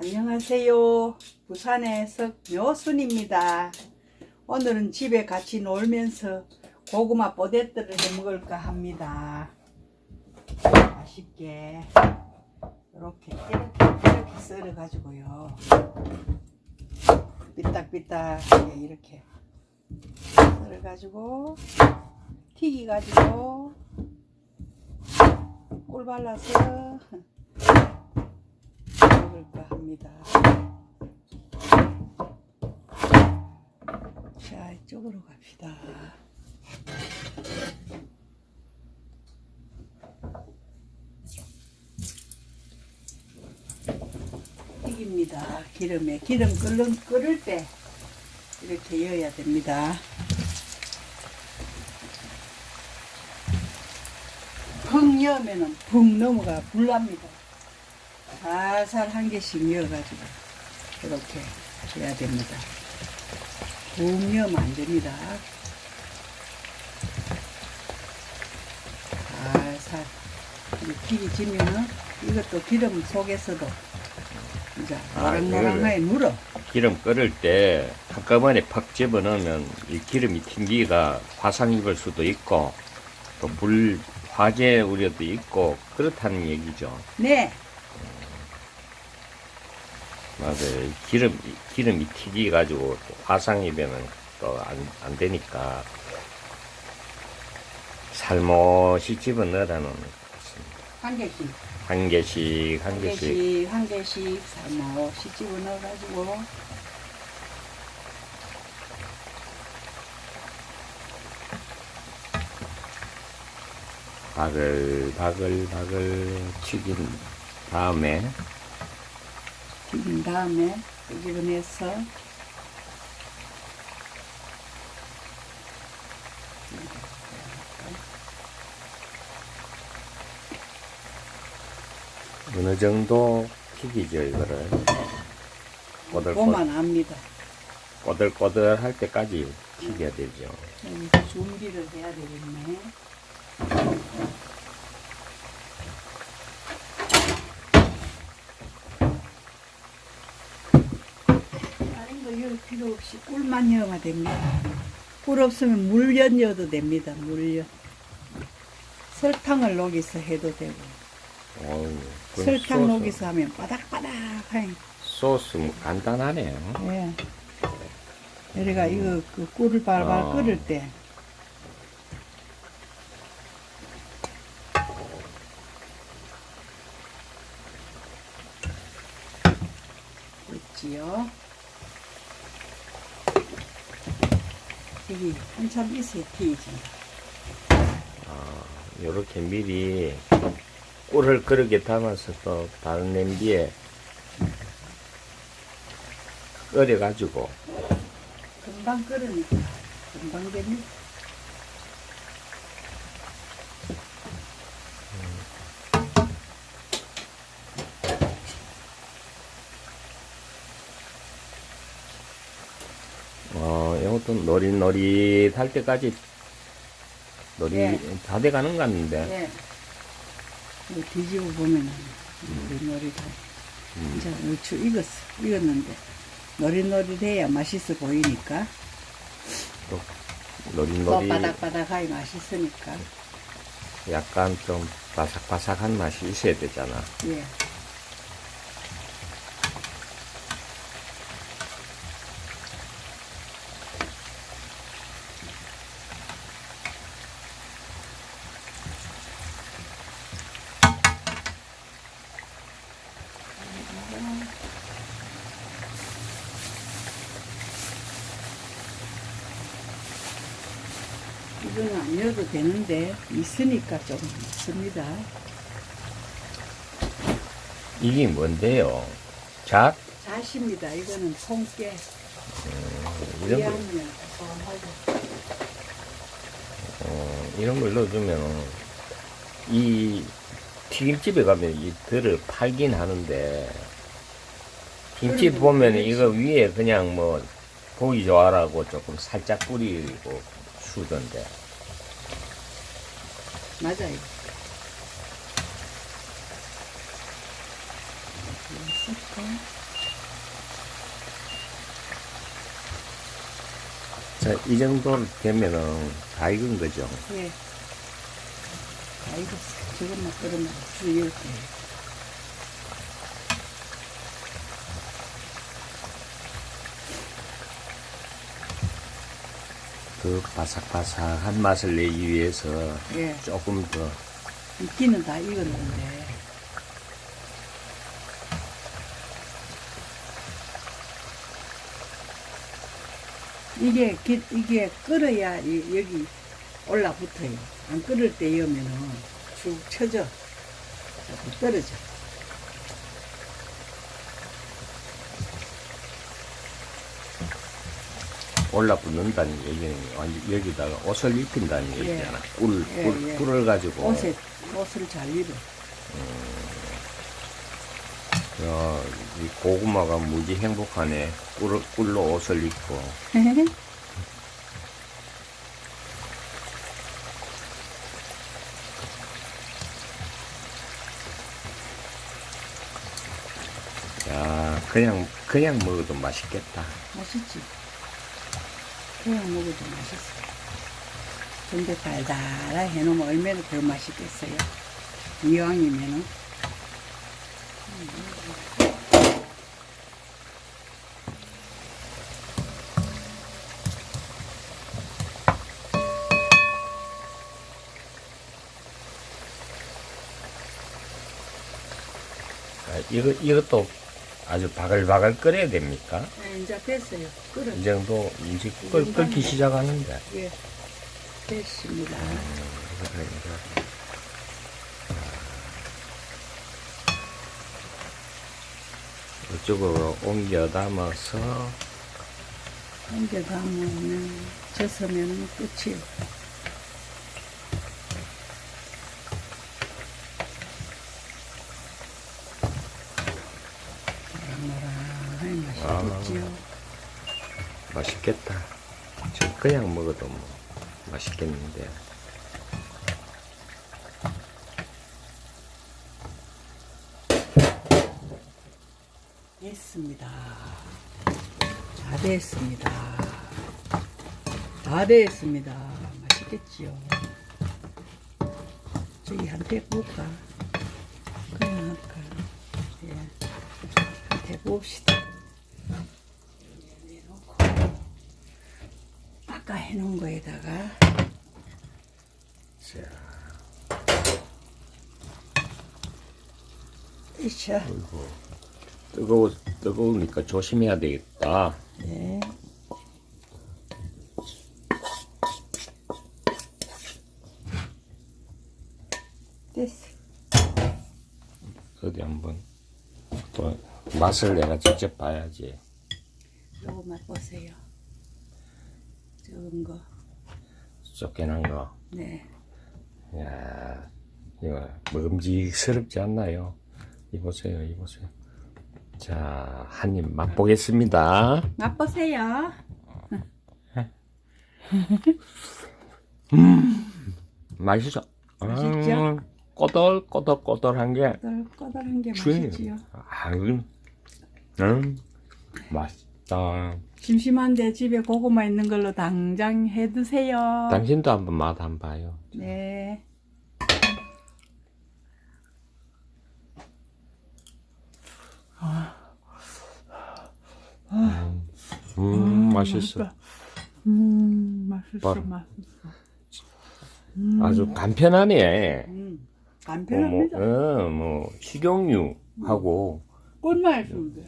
안녕하세요. 부산의 석묘순입니다. 오늘은 집에 같이 놀면서 고구마 뽀대뜨를 해 먹을까 합니다. 맛있게 이렇게 이렇게 이렇게 썰어 가지고요. 삐딱삐딱하게 이렇게 썰어 가지고 튀기 가지고 꿀 발라서 먹을까 합니다. 자, 이쪽으로 갑시다. 튀깁니다. 기름에. 기름 끓는, 끓을 때 이렇게 여야 됩니다. 펑 여면은 붕 넘어가 불납니다. 살살 한 개씩 넣어가지고 이렇게 해야 됩니다. 붕 넣으면 안 됩니다. 살살 이렇게 지면은 이것도 기름 속에서도 이제 아, 노랑노랑하게 물어. 기름 끓을 때 한꺼번에 팍 집어넣으면 이 기름이 튕기가 화상 입을 수도 있고 또 불 화재 우려도 있고 그렇다는 얘기죠. 네, 맞아요. 이 기름 기름이 튀기 가지고 화상 입으면 또 안 안 되니까 살못이 집어 넣으라는 한 개씩. 한 개씩 한한 개씩 개씩, 한 개씩 살못시 집어 넣어가지고 바글바글바글 튀긴 다음에 튀긴 다음에 끄집어내서 어느 정도 튀기죠 이거를 꼬들꼬들 보면 압니다. 꼬들꼬들 할 때까지 튀겨야 되죠 여기 준비를 해야 되겠네. 넣을 필요 없이 꿀만 넣으면 됩니다. 꿀 없으면 물엿 넣어도 됩니다. 물엿. 설탕을 녹여서 해도 되고 어우, 그 설탕 소스, 녹여서 하면 바닥바닥하니 소스 간단하네요 예. 우리가 이거 그 꿀을 발발 어. 끓을 때 있지요. 여기 한참 있어야 튀지. 이렇게 미리 꿀을 그렇게 담아서 또 다른 냄비에 끓여가지고 금방 끓으니까 금방 됩니다. 어, 이것도 노릿노릿할 때까지 노릿 네. 다 돼가는 것 네. 이거 뒤집어 보면 노릿노릿하 이제 얼추 익었어. 익었는데 노릿노릿해야 맛있어 보이니까 또또 노릿노릿 바닥바닥하게 맛있으니까 약간 좀 바삭바삭한 맛이 있어야 되잖아 예. 안 넣어도 되는데 있으니까 좀 있습니다. 이게 뭔데요? 잣? 자십니다. 이거는 통깨. 이런 거, 어, 이런 걸 넣어주면 이 튀김집에 가면 이 들을 팔긴 하는데 김치 보면. 이거 위에 그냥 뭐 보기 좋아라고 조금 살짝 뿌리고 주던데 맞아요. 자, 이 정도 되면은 다 익은 거죠? 예. 다 익었어. 지금만 끓으면 주의할 거예요. 그 바삭바삭한 맛을 내기 위해서 예. 조금 더 익기는 다 익었는데. 이게, 기- 이게 끓어야 이- 여기 올라붙어요. 안 끓을 때 여면은 쭉 쳐져. 떨어져. 올라붙는다는 얘기는 여기다가 옷을 입힌다는 예. 얘기잖아. 꿀, 예, 꿀, 예. 꿀을 가지고. 옷에, 옷을 잘 입어. 야, 이 고구마가 무지 행복하네. 꿀, 꿀로 옷을 입고. 야, 그냥, 그냥 먹어도 맛있겠다. 맛있지? 그냥 먹어도 맛있어. 근데 달달하게 해놓으면 얼마나 더 맛있겠어요? 이왕이면은. 아, 이거, 이것도 아주 바글바글 끓여야 됩니까? 네, 이제 됐어요. 끓어. 이 정도 이제 끓, 끓기 시작하는데. 예. 됐습니다. 그래, 그래. 이쪽으로 옮겨 담아서 이제 담으면, 젖으면 끝이에요. 노랑노랑하니 맛있겠지요. 맛있겠다. 저 그냥 먹어도 뭐 맛있겠는데. 됐습니다. 다 됐습니다. 다 됐습니다. 맛있겠지요. 저기 한테 볼까? 그냥 할까? 예. 한테 봅시다. 내놓고 아까 해놓은 거에다가 자, 이샤. 아이고. 뜨거워, 뜨거우니까 조심해야 되겠다. 네. 됐어. 어디 한번 또 맛을 내가 직접 봐야지. 요거 맛보세요. 적은 거. 쫓겨난 거. 네. 야, 이거 먹음직스럽지 않나요? 이보세요, 이보세요. 자, 한 입 맛보겠습니다. 맛보세요. 맛있어. 맛있죠? 음, 꼬들, 꼬들, 꼬들한 게, 꼬들꼬들한 게. 맛있지요. 아, 음, 음, 맛있다. 심심한데 집에 고구마 있는 걸로 당장 해 드세요. 당신도 한번 맛 한번 봐요. 네. 음, 맛있어. 음, 맛있어, 바로. 맛있어. 아주 간편하네. 음, 뭐, 뭐, 간편합니다. 어, 뭐, 식용유하고, 꿀맛인데.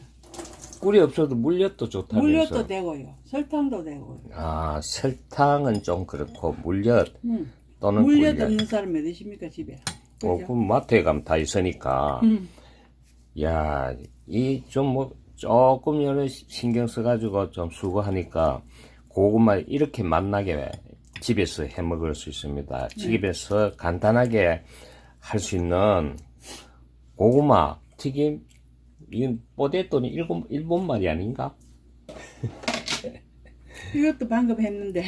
꿀이 없어도 물엿도 좋다면서. 물엿도 되고요. 설탕도 되고요. 아, 설탕은 좀 그렇고, 물엿 음. 또는 물엿 꿀엿. 없는 사람 몇 있습니까, 집에? 어, 그죠? 그 마트에 가면 다 있으니까. 음. 야, 이 좀 뭐, 조금 여러 신경 써가지고 좀 수고하니까 고구마 이렇게 맛나게 집에서 해 먹을 수 있습니다. 집에서 간단하게 할 수 있는 고구마 튀김, 이건 뽀대또는 일본, 일본 말이 아닌가? 이것도 방금 했는데.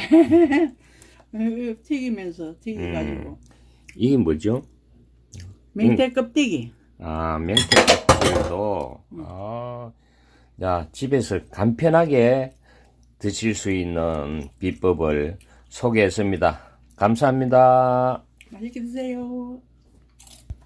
이거 튀기면서 튀겨가지고. 이게 뭐죠? 맹태 껍데기. 아, 명태껍질도, 아, 야, 집에서 간편하게 드실 수 있는 비법을 소개했습니다. 감사합니다. 맛있게 드세요.